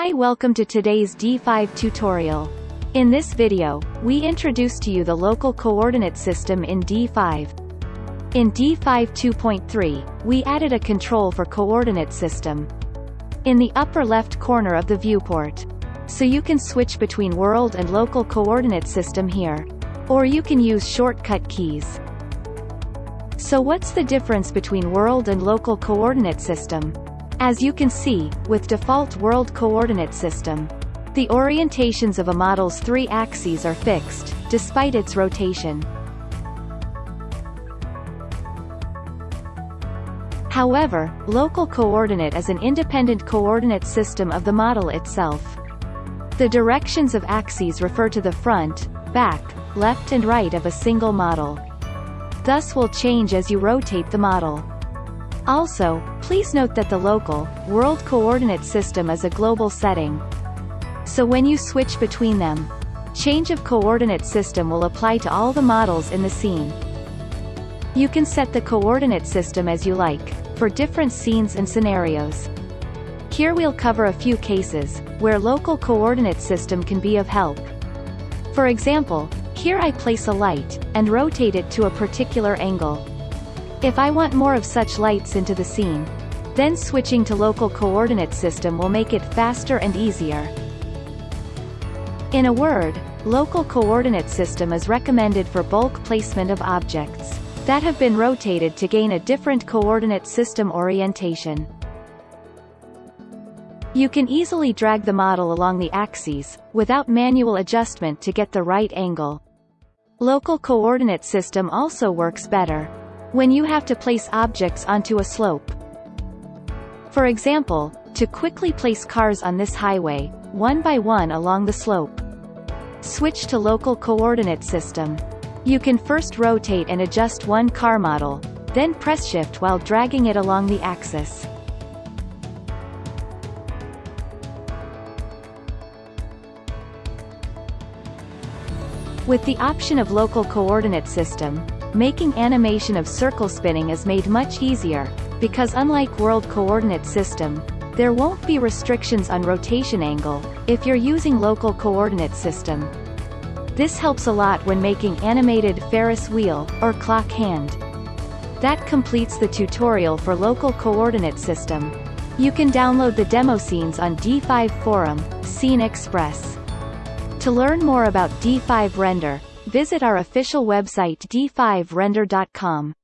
Hi welcome to today's D5 tutorial. In this video, we introduce to you the local coordinate system in D5. In D5 2.3, we added a control for coordinate system. In the upper left corner of the viewport. So you can switch between world and local coordinate system here. Or you can use shortcut keys. So what's the difference between world and local coordinate system? As you can see, with default world coordinate system, the orientations of a model's three axes are fixed, despite its rotation. However, local coordinate is an independent coordinate system of the model itself. The directions of axes refer to the front, back, left and right of a single model. Thus will change as you rotate the model. Also, please note that the local, world coordinate system is a global setting. So when you switch between them, change of coordinate system will apply to all the models in the scene. You can set the coordinate system as you like, for different scenes and scenarios. Here we'll cover a few cases, where local coordinate system can be of help. For example, here I place a light, and rotate it to a particular angle. If I want more of such lights into the scene, then switching to local coordinate system will make it faster and easier. In a word, local coordinate system is recommended for bulk placement of objects that have been rotated to gain a different coordinate system orientation. You can easily drag the model along the axes, without manual adjustment to get the right angle. Local coordinate system also works better, when you have to place objects onto a slope. For example, to quickly place cars on this highway, one by one along the slope. Switch to local coordinate system. You can first rotate and adjust one car model, then press shift while dragging it along the axis. With the option of local coordinate system, Making animation of circle spinning is made much easier, because unlike World Coordinate System, there won't be restrictions on rotation angle, if you're using local coordinate system. This helps a lot when making animated Ferris wheel, or clock hand. That completes the tutorial for local coordinate system. You can download the demo scenes on D5 Forum, Scene Express. To learn more about D5 Render, Visit our official website d5render.com.